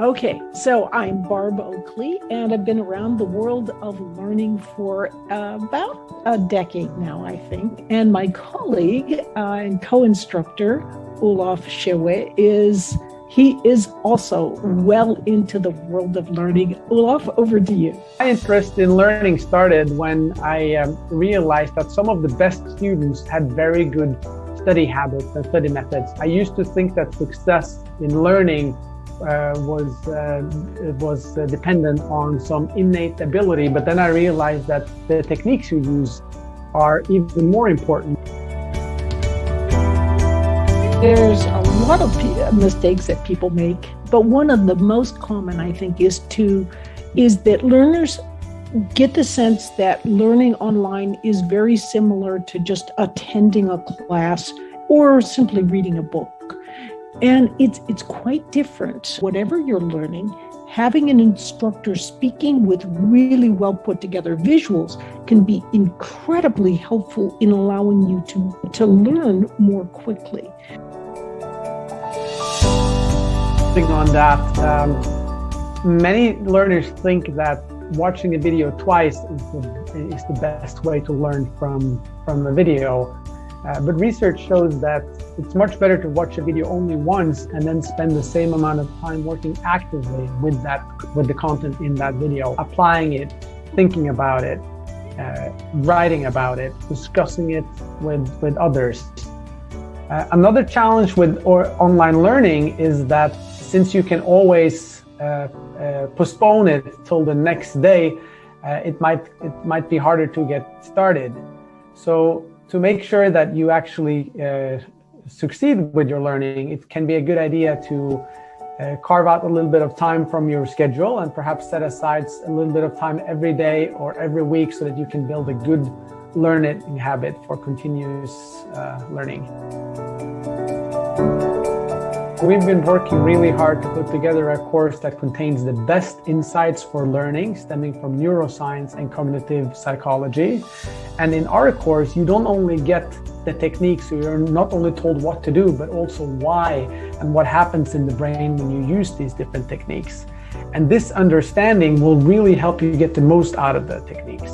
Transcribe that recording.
Okay, so I'm Barb Oakley, and I've been around the world of learning for about a decade now, I think. And my colleague uh, and co-instructor, Olav Schewe, is he is also well into the world of learning. Olav, over to you. My interest in learning started when I um, realized that some of the best students had very good study habits and study methods. I used to think that success in learning uh, was uh, was uh, dependent on some innate ability, but then I realized that the techniques you use are even more important. There's a lot of mistakes that people make, but one of the most common, I think, is to is that learners get the sense that learning online is very similar to just attending a class or simply reading a book. And it's it's quite different. Whatever you're learning, having an instructor speaking with really well put together visuals can be incredibly helpful in allowing you to, to learn more quickly. On that, um, many learners think that watching a video twice is the, is the best way to learn from, from a video. Uh, but research shows that it's much better to watch a video only once and then spend the same amount of time working actively with that with the content in that video, applying it, thinking about it, uh, writing about it, discussing it with, with others. Uh, another challenge with or online learning is that since you can always uh, uh, postpone it till the next day, uh, it might it might be harder to get started. So to make sure that you actually uh, succeed with your learning, it can be a good idea to uh, carve out a little bit of time from your schedule and perhaps set aside a little bit of time every day or every week so that you can build a good learning habit for continuous uh, learning. We've been working really hard to put together a course that contains the best insights for learning stemming from neuroscience and cognitive psychology. And in our course, you don't only get the techniques, so you're not only told what to do, but also why and what happens in the brain when you use these different techniques. And this understanding will really help you get the most out of the techniques.